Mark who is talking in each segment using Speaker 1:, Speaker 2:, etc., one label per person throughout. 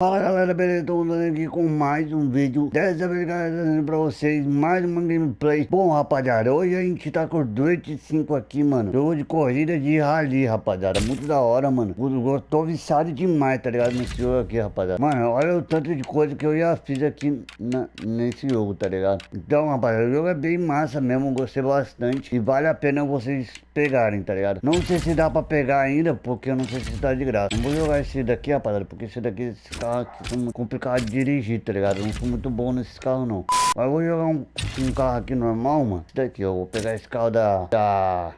Speaker 1: Fala galera, beleza? Tô andando aqui com mais um vídeo. Dessa vez galera, trazendo pra vocês mais uma gameplay. Bom rapaziada, hoje a gente tá com 5 aqui mano. Jogo de corrida de rally rapaziada. Muito da hora mano. Eu tô viciado demais tá ligado? Nesse jogo aqui rapaziada. Mano, olha o tanto de coisa que eu já fiz aqui na, nesse jogo tá ligado? Então rapaziada, o jogo é bem massa mesmo Gostei bastante. E vale a pena vocês pegarem tá ligado? Não sei se dá pra pegar ainda porque eu não sei se tá de graça. Não vou jogar esse daqui rapaziada porque esse daqui esse aqui são complicado de dirigir, tá ligado? Eu não sou muito bom nesses carros, não. Mas eu vou jogar um, um carro aqui normal, mano. Daqui, ó. Vou pegar esse carro da... Da...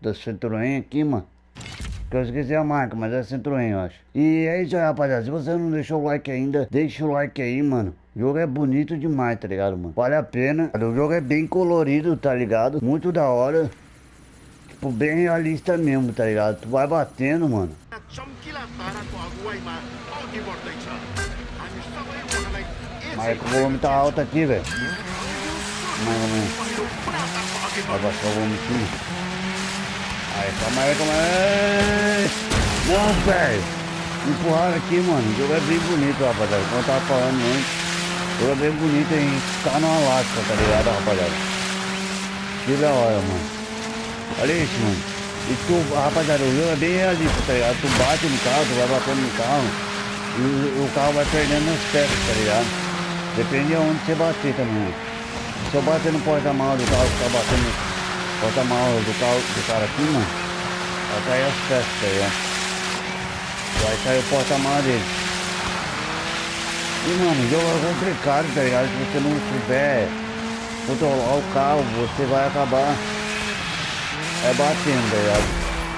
Speaker 1: Da Citroën aqui, mano. Que eu esqueci a marca, mas é Citroën, eu acho. E é isso aí, rapaziada. Se você não deixou o like ainda, deixa o like aí, mano. O jogo é bonito demais, tá ligado, mano? Vale a pena. O jogo é bem colorido, tá ligado? Muito da hora. Tipo, bem realista mesmo, tá ligado? Tu vai batendo, mano. Mas é que o volume tá alto aqui, velho. Mais ou menos. Vai baixar o volume aqui. Aí, calma aí, calma aí. Não, velho. Empurraram aqui, mano. O jogo é bem bonito, rapaziada. Como eu tava falando antes. O jogo é bem bonito a gente tá no Alasca, tá ligado, rapaziada? Que da hora, mano. Olha isso, mano. E tu, rapaziada, o jogo é bem realista, tá ligado? Tu bate no carro, tu vai batendo no carro. E o, carro vai perdendo as peças, tá ligado? Depende de onde você bater também. Se eu bater no porta-malas do carro, ficar batendo no porta-malas do carro do cara aqui, mano, vai cair as peças, tá ligado? Vai sair o porta-malas dele. E mano, o jogo é complicado, tá ligado? Se você não souber controlar o carro, você vai acabar é batendo, tá ligado?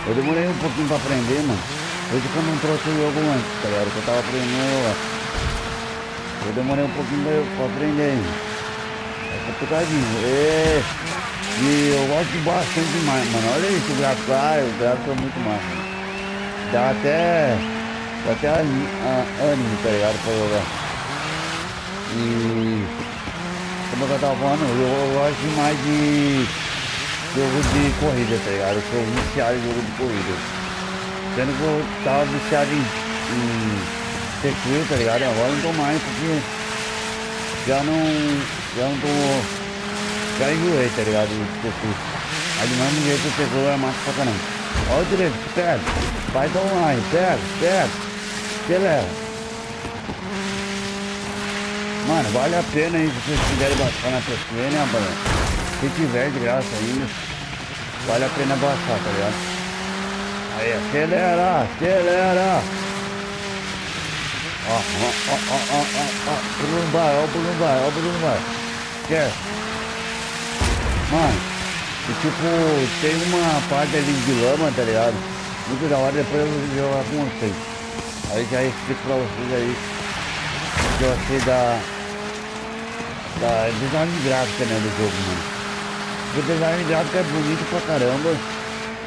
Speaker 1: Eu demorei um pouquinho pra aprender, mano. Isso que eu não trouxe o jogo antes, ligado? Que eu tava aprendendo eu demorei um pouquinho pra aprender. É complicadinho. E, e eu gosto bastante demais, mano. Olha isso, o gráfico. Ah, o gráfico é muito massa. Dá até. Dá até ânimo, tá ligado? Pra jogar. E. Como eu tava falando, eu, eu gosto demais de jogo de corrida, tá ligado? Eu sou viciado em jogo de corrida. Sendo que eu tava viciado em, em circuito, tá ligado? Agora não tô mais porque já não. Já não tô. Já enjoei, tá ligado? Do circuito. Mas do mesmo jeito o circuito é massa pra caramba. Olha o direito, pega. Vai dar online, pega, pega. Acelera. Mano, vale a pena aí se vocês quiserem baixar na PSN, rapaz. Se tiver de graça ainda, vale a pena baixar, tá ligado? Aí, acelera, acelera. Ó, ó, ó, ó, ó, ó, ó, Bruno vai, ó, Bruno vai, ó, Bruno vai. Quer? Mano, e tipo, tem uma parte ali de lama, tá ligado? Muito da hora, depois eu vou jogar com vocês. Aí já explico pra vocês aí o que eu achei da, da design gráfica, né, do jogo, mano. O design gráfico é bonito pra caramba.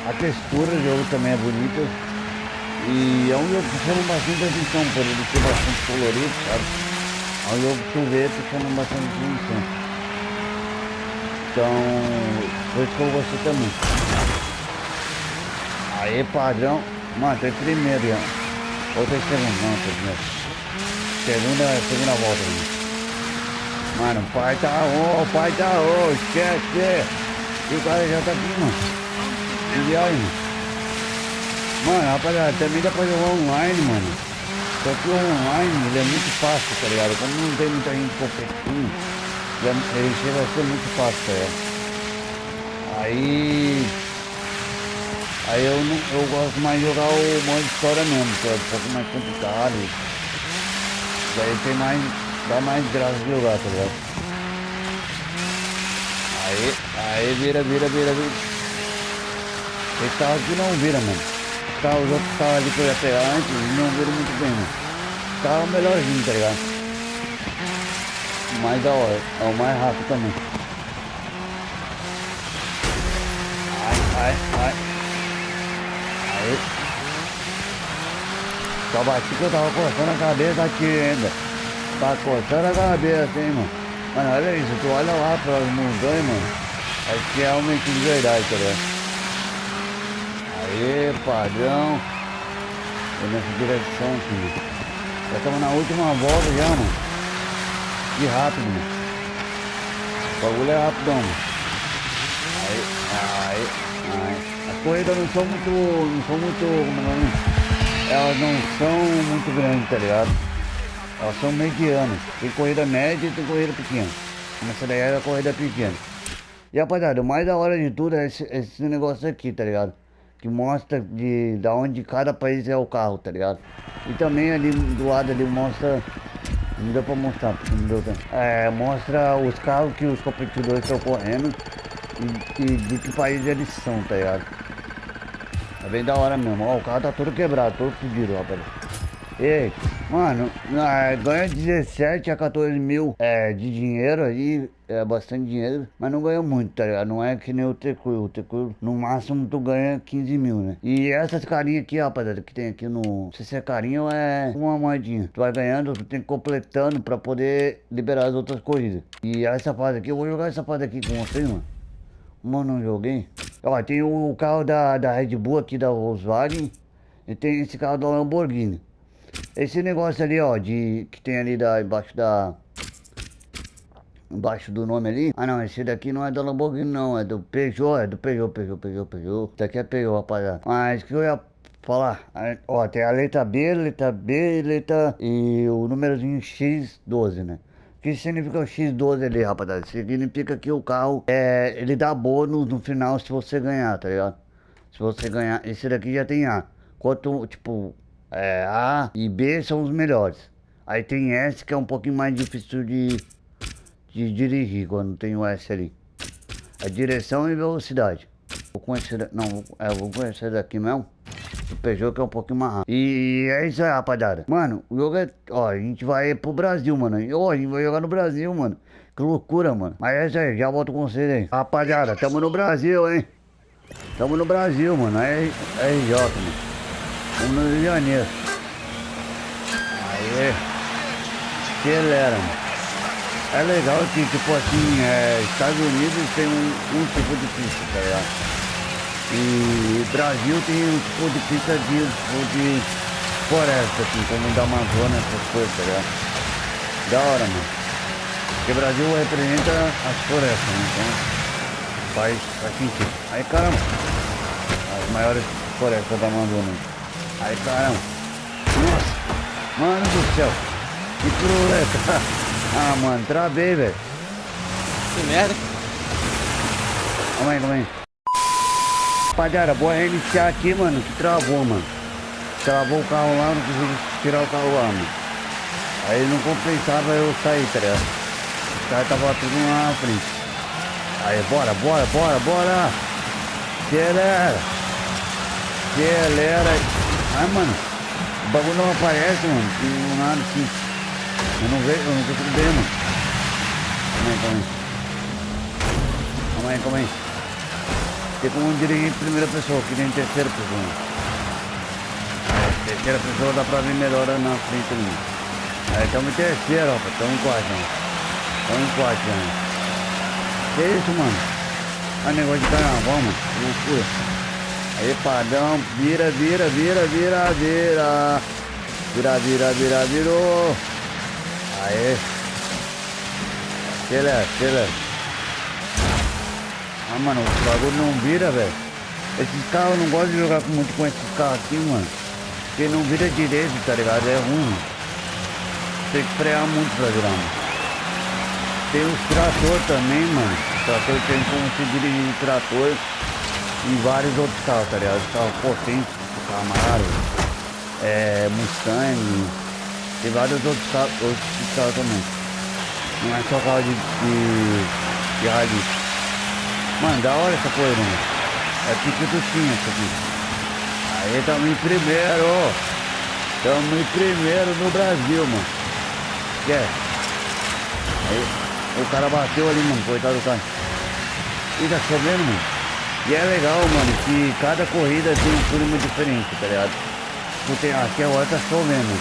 Speaker 1: A textura do jogo também é bonita. E é um jogo que chama bastante atenção por ele ser bastante colorido, sabe? É um jogo que tu que chama bastante atenção. Então, que eu gostei também. Aí, padrão. Mano, tem primeiro já. Ou tem segundo, não, tem primeiro. Segunda, segunda volta. Mano, o pai tá on, pai tá on, esquece. E o cara já tá aqui, mano. Aí, mano. Rapaziada, também dá pra jogar online, mano. Só que o online ele é muito fácil, tá ligado? Como não tem muita gente competindo, ele chega a ser muito fácil, tá ligado? Aí. Aí eu, não, eu gosto mais de jogar o modo história mesmo, que é um pouco mais complicado. Daí tem mais. dá mais graça de jogar, tá ligado? Aí, aí vira, vira, vira, vira. Esse carro aqui não vira, mano carro, os outros carros ali que eu ia pegar antes não viram muito bem, mano. Carro melhorzinho, tá ligado? Mais da hora, é o mais rápido também. Ai, ai, ai. Aí. Só bati que eu tava coçando a cabeça aqui ainda. Tá coçando a cabeça, hein, mano. Mano, olha isso, tu olha lá para as montanhas, mano. Aqui é realmente de verdade, tá ligado? Aê, padrão. É nessa direção aqui. Já estamos na última volta já, mano. Que rápido, mano. O bagulho é rapidão, mano. Aí, aí, aí. As corridas não são muito. não são muito. é nome? Elas não são muito grandes, tá ligado? Elas são medianas. Tem corrida média e tem corrida pequena. Essa daí é a corrida pequena. E rapaziada, o mais da hora de tudo é esse, esse negócio aqui, tá ligado? Que mostra de, da onde cada país é o carro, tá ligado? E também ali do lado ali mostra. Não deu pra mostrar, porque não deu tempo. É, mostra os carros que os competidores estão correndo e, e de que país eles são, tá ligado? É bem da hora mesmo. Ó, o carro tá todo quebrado, todo fodido, rapaz. Ei, mano, ganha 17 a 14 mil é, de dinheiro aí, é bastante dinheiro, mas não ganha muito, tá ligado? Não é que nem o Tecuyo, o Tecuyo no máximo tu ganha 15 mil, né? E essas carinhas aqui, rapaziada, que tem aqui no... Não sei se é carinha ou é uma moedinha. Tu vai ganhando, tu tem que completando pra poder liberar as outras corridas. E essa fase aqui, eu vou jogar essa fase aqui com vocês, mano. Mano, não joguei. Ó, tem o carro da, da Red Bull aqui, da Volkswagen. E tem esse carro da Lamborghini. Esse negócio ali, ó, de que tem ali da, embaixo da... Embaixo do nome ali. Ah, não, esse daqui não é da Lamborghini, não. É do Peugeot, é do Peugeot, Peugeot, Peugeot, Peugeot. Esse daqui é Peugeot, rapaziada. Mas que eu ia falar. Ó, tem a letra B, letra B, letra... E o númerozinho X12, né? O que significa o X12 ali, rapaziada? Significa que o carro, é, ele dá bônus no final se você ganhar, tá ligado? Se você ganhar, esse daqui já tem A. Quanto, tipo, é, A e B são os melhores. Aí tem S que é um pouquinho mais difícil de, de dirigir quando tem o S ali. É direção e velocidade. Vou conhecer, não, é, vou conhecer daqui mesmo. O Peugeot que é um pouquinho mais rápido. E é isso aí, rapaziada. Mano, o jogo é. Ó, a gente vai pro Brasil, mano. Ó, a gente vai jogar no Brasil, mano. Que loucura, mano. Mas é isso aí, já volto com vocês aí. Rapaziada, tamo no Brasil, hein? Tamo no Brasil, mano. É, é RJ, mano. Vamos no Janeiro. Aê. Acelera. É legal que, tipo assim, é, Estados Unidos tem um, um, tipo de pista, tá ligado? E Brasil tem um tipo de pista de, tipo de floresta, assim, como da Amazônia, essas coisas, tá ligado? Da hora, mano. Porque Brasil representa as florestas, né? Então faz, faz sentido. Aí, caramba, as maiores florestas da Amazônia. Aí, caramba. Nossa. Mano do céu. Que cruleta. Ah, mano, travei, velho.
Speaker 2: Que merda.
Speaker 1: Calma aí, calma aí. Rapaziada, vou reiniciar aqui, mano, que travou, mano. Travou o carro lá, não consegui tirar o carro lá, mano. Aí não compensava eu sair, tá ligado? Os caras estavam tudo lá na frente. Aí, bora, bora, bora, bora. Acelera. Acelera. Ah, mano, o bagulho não aparece, mano. Não nada assim. Eu não vejo, eu não consigo ver, mano. Calma aí, calma aí. Calma aí, calma aí. Tem como dirigir em primeira pessoa, que nem em terceira pessoa. Terceira pessoa dá pra ver melhor na frente ali. Aí estamos em terceira, ó. Estamos em quarto, ó. Estamos em quarto, ó. Que isso, mano? É negócio de carnaval, mano. Loucura. Aí, padrão, vira, vira, vira, vira, vira. Vira, vira, vira, virou. Aê. Acelera, acelera. Ah, mano, o bagulho não vira, velho. Esses carros, não gosto de jogar muito com esses carros aqui, mano. Porque não vira direito, tá ligado? É ruim. Tem que frear muito pra virar, mano. Tem os trator também, mano. O trator tem como se dirigir de trator e vários outros carros, tá ligado? Carro potente, Camaro, é, Mustang, tem vários outros carros, outros carros também. Não é só carro de, de, de rally. Mano, da hora essa coisa, mano. É tipo tinha isso aqui. Aí tamo em primeiro. Tamo em primeiro no Brasil, mano. Quer? Aí o cara bateu ali, mano. Coitado do cara. E tá chovendo, mano. E é legal, mano, que cada corrida tem um clima diferente, tá ligado? Porque aqui agora tá chovendo.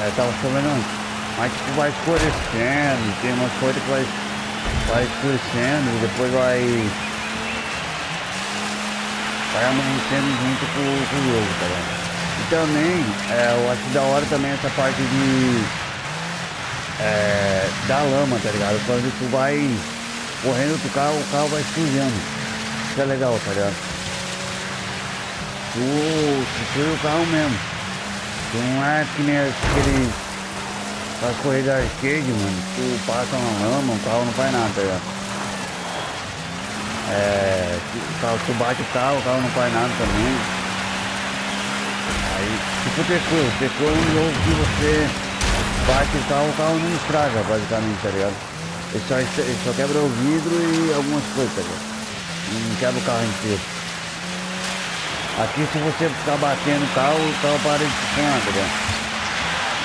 Speaker 1: É, tava chovendo antes. Mas tipo vai escurecendo, tem umas coisas que vai, vai escurecendo e depois vai. Vai amanhecendo junto com, com o jogo, tá ligado? também, é, eu acho da hora também essa parte de... É, da lama, tá ligado? Quando tu vai correndo do carro, o carro vai sujando. Isso é legal, tá ligado? Tu, tu suja o carro mesmo. Tu não é que nem aquele... As corridas arcade, mano. Tu passa na lama, o carro não faz nada, tá ligado? É, tu, tu bate o carro, o carro não faz nada também. Aí, tipo Tecu, Tecu é um jogo que você bate o carro, o carro não estraga, basicamente, tá ligado? Ele só, ele só quebra o vidro e algumas coisas, tá ligado? Não quebra o carro inteiro. Aqui, se você ficar batendo o carro, o carro para de ligado?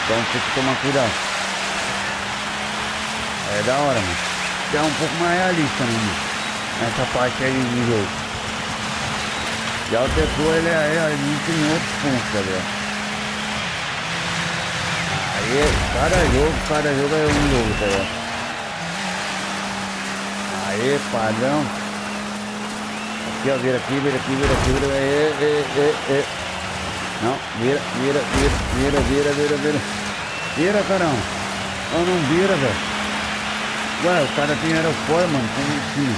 Speaker 1: Então tem que tomar cuidado. É da hora, mano. É um pouco mais realista, né, mano? Parte aí do jogo. Já o Tecu, ele é, ele tem outros pontos, tá? Aí, cada jogo, cada jogo é um jogo, tá ligado? Aí, padrão. Aqui, ó, vira aqui, vira aqui, vira aqui, vira, e, e, e, e. Não, vira, vira, vira, vira, vira, vira, vira. Vira, caramba. Não, não vira, velho. Ué, o cara tem aeroporto, mano, como assim?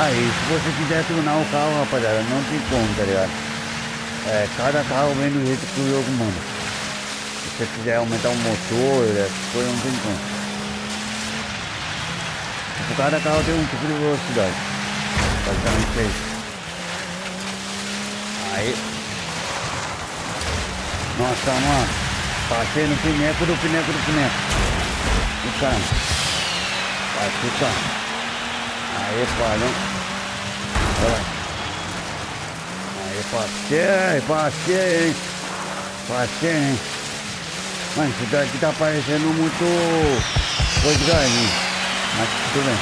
Speaker 1: Aí, se você quiser tunar o carro, rapaziada, não tem como, tá ligado? É, cada carro vem do jeito que o jogo manda. Se você quiser aumentar o motor, essas coisas, não tem como. Tipo, cada carro tem um tipo de velocidade. Basicamente é isso. Aí. Nossa, mano. Passei no pineco do pineco do pineco. Caramba. Vai ficar. Aí, padrão. Olha. Aí, passei, passei, hein. Passei, hein. Mano, isso daqui tá parecendo muito coisa de galinha. Mas tudo bem.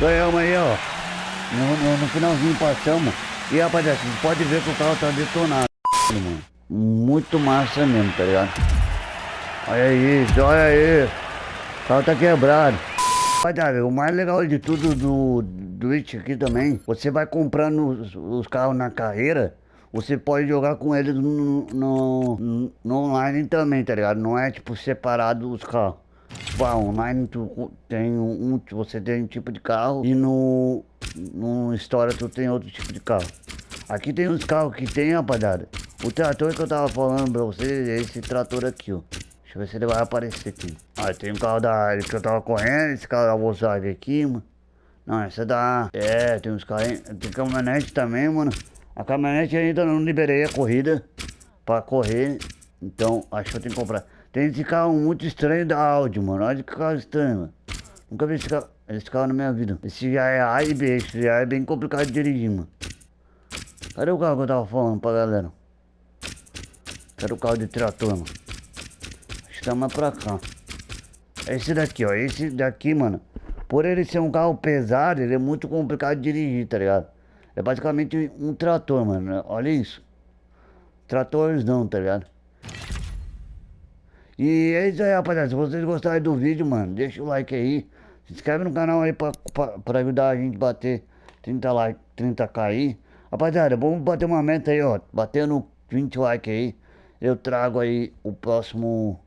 Speaker 1: Ganhamos aí, ó. No, no, no finalzinho passamos. E rapaziada, você pode ver que o carro tá detonado, mano. Muito massa mesmo, tá ligado? Olha isso, olha aí. O carro tá quebrado. Rapaziada, o mais legal de tudo do, do aqui também, você vai comprando os, os, carros na carreira, você pode jogar com eles no, no, no, online também, tá ligado? Não é tipo separado os carros. Ah, online tu tem um, você tem um tipo de carro e no, no História tu tem outro tipo de carro. Aqui tem uns carros que tem, rapaziada. O trator que eu tava falando pra vocês é esse trator aqui, ó. Deixa eu ver se ele vai aparecer aqui. Ah, tem um carro da que eu tava correndo, esse carro da Volkswagen aqui, mano. Não, essa é da... É, tem uns carros... Tem caminhonete também, mano. A caminhonete ainda não liberei a corrida pra correr. Então, acho que eu tenho que comprar. Tem esse carro muito estranho da Audi, mano. Olha que carro estranho, mano. Nunca vi esse carro, esse carro na minha vida. Esse já é A e B. Esse já é bem complicado de dirigir, mano. Cadê o carro que eu tava falando pra galera? Cadê o carro de trator, mano? Chama pra cá. Esse daqui, ó. Esse daqui, mano. Por ele ser um carro pesado, ele é muito complicado de dirigir, tá ligado? É basicamente um trator, mano. Olha isso. Tratores não, tá ligado? E é isso aí, rapaziada. Se vocês gostarem do vídeo, mano, deixa o like aí. Se inscreve no canal aí pra, pra, pra ajudar a gente a bater 30 like, 30k aí. Rapaziada, vamos bater uma meta aí, ó. Batendo 20 likes aí. Eu trago aí o próximo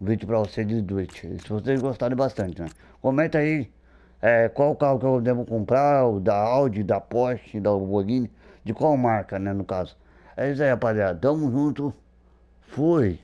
Speaker 1: vídeo pra vocês de Twitch. Se vocês gostarem bastante, né? Comenta aí é, qual carro que eu devo comprar, o da Audi, da Porsche, da Lamborghini, de qual marca, né, no caso. É isso aí, rapaziada. Tamo junto. Fui.